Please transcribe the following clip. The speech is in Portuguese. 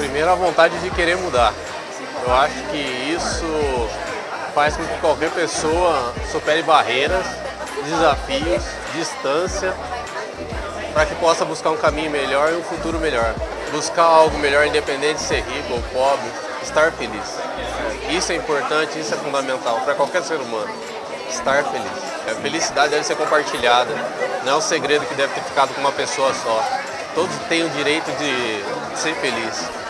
Primeiro, a vontade de querer mudar. Eu acho que isso faz com que qualquer pessoa supere barreiras, desafios, distância, para que possa buscar um caminho melhor e um futuro melhor. Buscar algo melhor, independente de ser rico ou pobre, estar feliz. Isso é importante, isso é fundamental para qualquer ser humano. Estar feliz. A felicidade deve ser compartilhada, não é um segredo que deve ter ficado com uma pessoa só. Todos têm o direito de ser feliz.